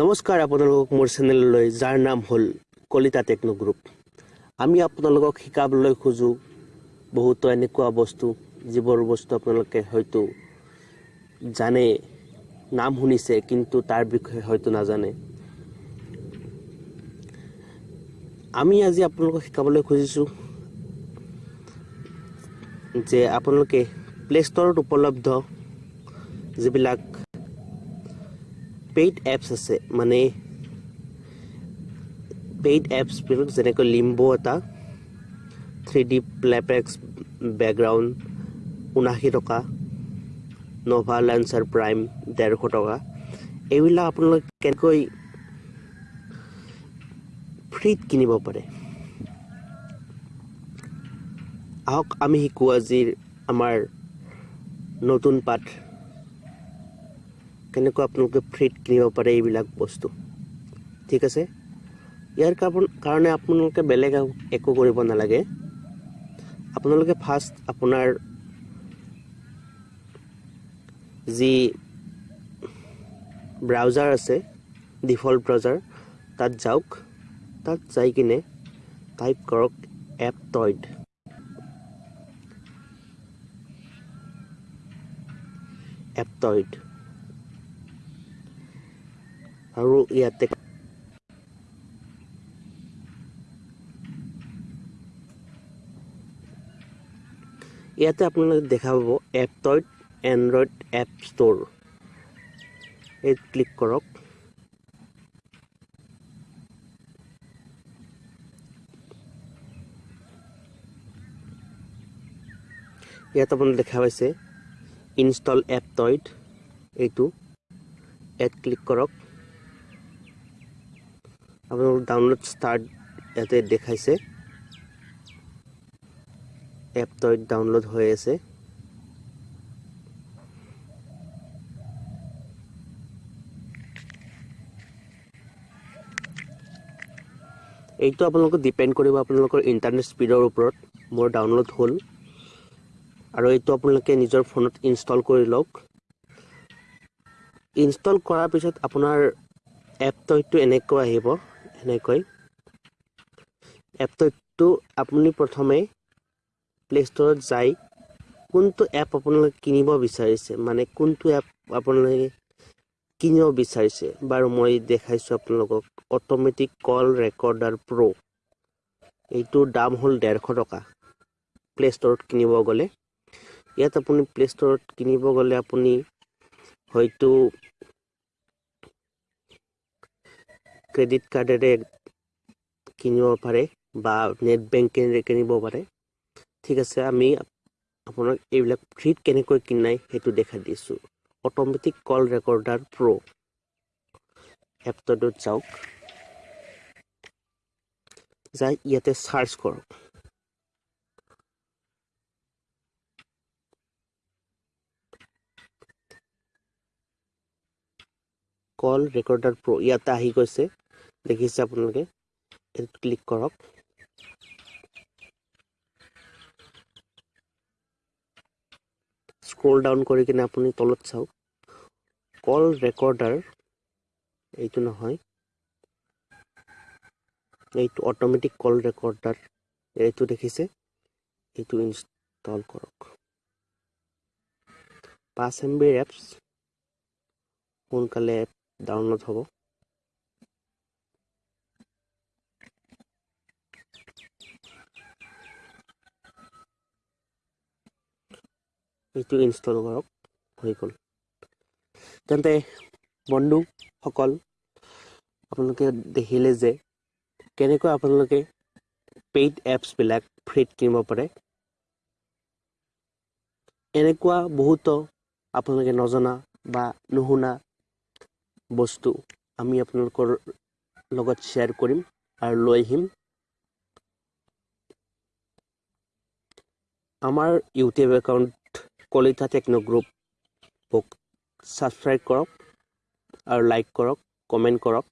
নমস্কাৰ আপোনালোকক মোৰ চেনেললৈ যাৰ নাম হ'ল কলিতা টেকনো গ্ৰুপ। আমি আপোনালোকক শিকাবলৈ খোজোঁ বহুতো এনেকুৱা বস্তু যিবোৰ বস্তু আপোনালোকে হয়তো জানে নাম শুনিছে কিন্তু তাৰ বিষয়ে হয়তো নাজানে। আমি আজি আপোনালোকক শিকাবলৈ খুজিছোঁ যে আপোনালোকে প্লে ষ্টৰত উপলব্ধ যিবিলাক পেইড এপছ আছে। মানে পেইড এপছবিলাক যেনেকৈ লিম্বো এটা থ্ৰী ডি প্লেপেক্স বেকগ্ৰাউণ্ড ঊনাশী টকা নভা লেন্সাৰ প্ৰাইম ডেৰশ টকা। এইবিলাক আপোনালোকে কেনেকৈ ফ্ৰীত কিনিব পাৰে? আহক আমি শিকোঁ আজিৰ আমাৰ নতুন পাঠ। কেনেকৈ আপোনালোকে ফ্ৰীত কিনিব পাৰে এইবিলাক বস্তু। ঠিক আছে? ইয়াৰ কাৰণ কাৰণে আপোনালোকে বেলেগ একো কৰিব নালাগে। আপোনালোকে ফাৰ্ষ্ট আপোনাৰ যি ব্ৰাউজাৰ আছে ডিফল্ট ব্ৰাউজাৰ তাত যাওক। তাত যাই কিনে টাইপ কৰক এপ টইড এপটইড আৰু ইয়াতে ইয়াতে আপোনালোকে দেখা পাব এপটইড এণ্ড্ৰইড এপ ষ্ট'ৰ। এই ক্লিক কৰক। ইয়াত আপোনালোকে দেখা পাইছে ইনষ্টল এপটইড এইটো। এড ক্লিক কৰক। আপোনালোক ডাউনলোড ষ্টাৰ্ট ইয়াতে দেখাইছে। এপটইড ডাউনলোড হৈ আছে এইটো আপোনালোকক ডিপেণ্ড কৰিব আপোনালোকৰ ইণ্টাৰনেট স্পীডৰ ওপৰত। মোৰ ডাউনলোড হ'ল। আৰু এইটো আপোনালোকে নিজৰ ফোনত ইনষ্টল কৰি লওক। ইনষ্টল কৰাৰ পিছত আপোনাৰ এপটইডটো এনেকৈ আহিব। এনেকৈ। এপটইডটো আপুনি প্ৰথমে প্লে ষ্টৰত যাই কোনটো এপ আপোনালোকে কিনিব বিচাৰিছে মানে কোনটো এপ আপোনালোকে কিনিব বিচাৰিছে। বাৰু মই দেখাইছোঁ আপোনালোকক অট'মেটিক কল ৰেকৰ্ডাৰ প্ৰ' এইটোৰ দাম হ'ল ডেৰশ টকা। প্লে ষ্টৰত কিনিব গ'লে। ইয়াত আপুনি প্লে ষ্টৰত কিনিব গ'লে আপুনি হয়তো ক্ৰেডিট কাৰ্ডেৰে কিনিব পাৰে বা নেট বেংকেৰে কিনিব পাৰে। ঠিক আছে আমি আপোনাক এইবিলাক ফ্ৰীত কেনেকৈ কিনাই সেইটো দেখাই দিছোঁ। অট'মেটিক কল ৰেকৰ্ডাৰ প্ৰ' এপটোত যাওক যাই ইয়াতে চাৰ্চ কৰক। কল ৰেকৰ্ডাৰ প্ৰ' ইয়াতে আহি গৈছে। দেখিছে আপোনালোকে। এইটোত ক্লিক কৰক। স্ক্ৰল ডাউন কৰি কিনে আপুনি তলত চাওক। কল ৰেকৰ্ডাৰ এইটো নহয়। এইটো অট'মেটিক কল ৰেকৰ্ডাৰ এইটো দেখিছে। এইটো ইনষ্টল কৰক। পাঁচ এম বিৰ এপছ সোনকালে এপ ডাউনলোড হ'ব। এইটো ইনষ্টল কৰক হৈ গ'ল। তেন্তে বন্ধুসকল আপোনালোকে দেখিলে যে কেনেকৈ আপোনালোকে পেইড এপছবিলাক ফ্ৰীত কিনিব পাৰে। এনেকুৱা বহুতো আপোনালোকে নজনা বা নুশুনা বস্তু আমি আপোনালোকৰ লগত শ্বেয়াৰ কৰিম আৰু লৈ আহিম। আমাৰ ইউটিউব একাউণ্ট কলিতা টেকনো গ্ৰুপক ছাবস্ক্ৰাইব কৰক আৰু লাইক কৰক কমেণ্ট কৰক।